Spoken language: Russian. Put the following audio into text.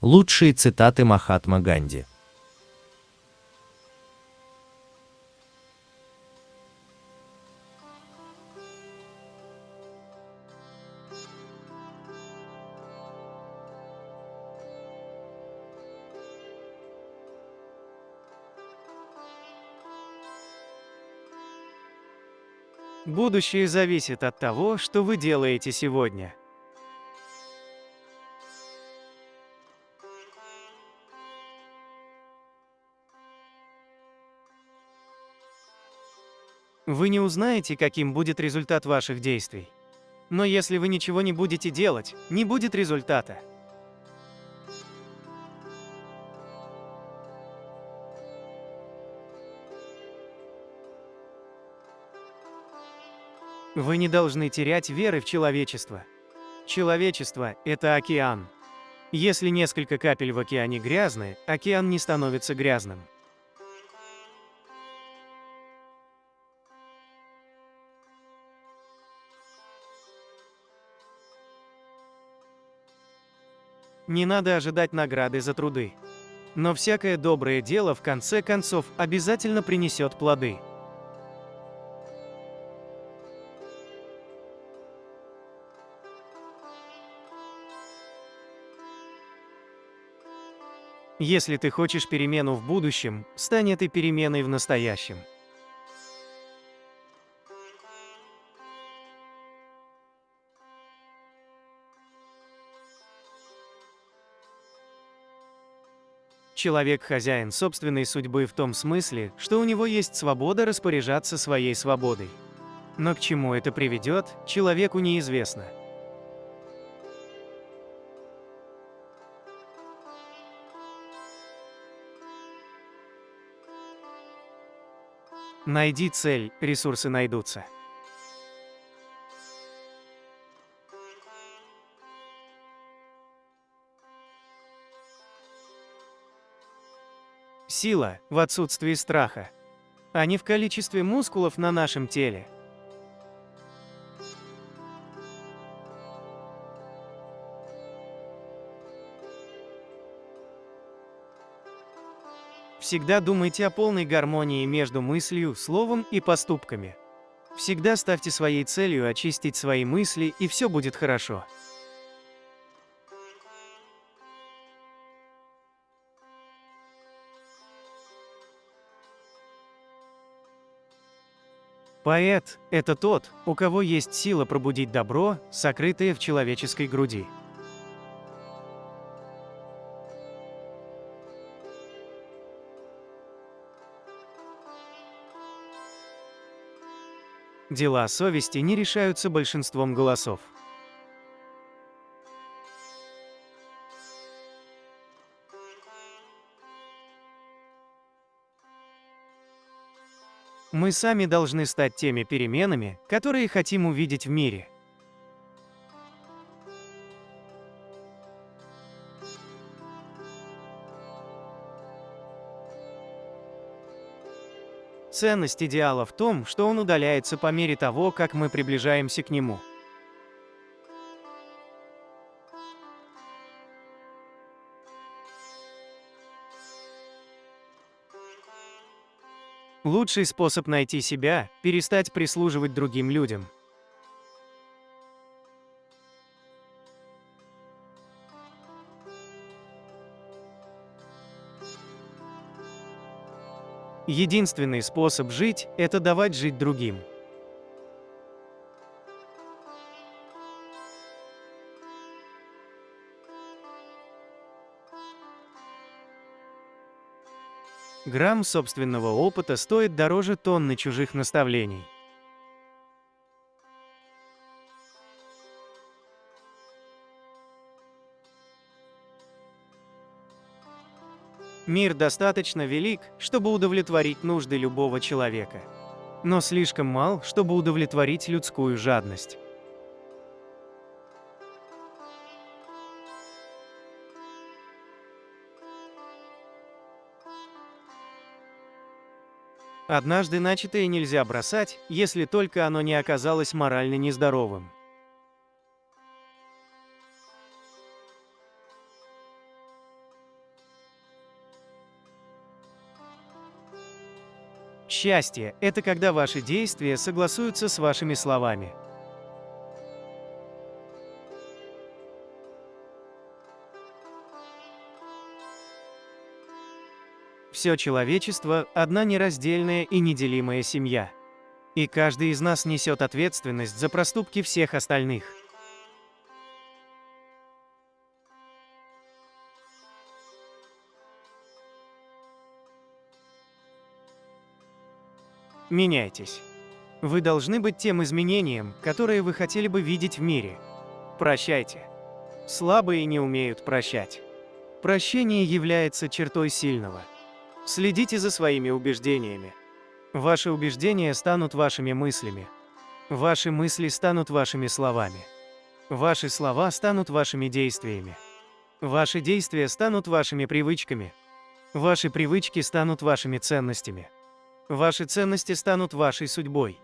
Лучшие цитаты Махатма Ганди. Будущее зависит от того, что вы делаете сегодня. Вы не узнаете, каким будет результат ваших действий. Но если вы ничего не будете делать, не будет результата. Вы не должны терять веры в человечество. Человечество – это океан. Если несколько капель в океане грязны, океан не становится грязным. Не надо ожидать награды за труды. Но всякое доброе дело в конце концов обязательно принесет плоды. Если ты хочешь перемену в будущем, стань этой переменой в настоящем. Человек хозяин собственной судьбы в том смысле, что у него есть свобода распоряжаться своей свободой. Но к чему это приведет, человеку неизвестно. Найди цель, ресурсы найдутся. Сила в отсутствии страха, а не в количестве мускулов на нашем теле. Всегда думайте о полной гармонии между мыслью, словом и поступками. Всегда ставьте своей целью очистить свои мысли, и все будет хорошо. Поэт – это тот, у кого есть сила пробудить добро, сокрытое в человеческой груди. Дела совести не решаются большинством голосов. Мы сами должны стать теми переменами, которые хотим увидеть в мире. Ценность идеала в том, что он удаляется по мере того, как мы приближаемся к нему. Лучший способ найти себя – перестать прислуживать другим людям. Единственный способ жить – это давать жить другим. Грамм собственного опыта стоит дороже тонны чужих наставлений. Мир достаточно велик, чтобы удовлетворить нужды любого человека. Но слишком мал, чтобы удовлетворить людскую жадность. Однажды начатое нельзя бросать, если только оно не оказалось морально нездоровым. Счастье – это когда ваши действия согласуются с вашими словами. Все человечество – одна нераздельная и неделимая семья. И каждый из нас несет ответственность за проступки всех остальных. Меняйтесь. Вы должны быть тем изменением, которое вы хотели бы видеть в мире. Прощайте. Слабые не умеют прощать. Прощение является чертой сильного. Следите за своими убеждениями. Ваши убеждения станут вашими мыслями. Ваши мысли станут вашими словами. Ваши слова станут вашими действиями. Ваши действия станут вашими привычками. Ваши привычки станут вашими ценностями. Ваши ценности станут вашей судьбой.